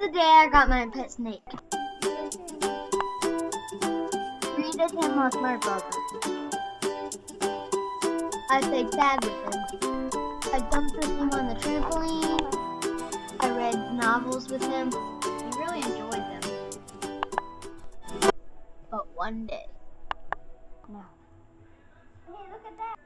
the day I got my pet snake. Greeted him with my brother. I played tag with him. I jumped with him on the trampoline. I read novels with him. He really enjoyed them. But one day. No. Hey, look at that.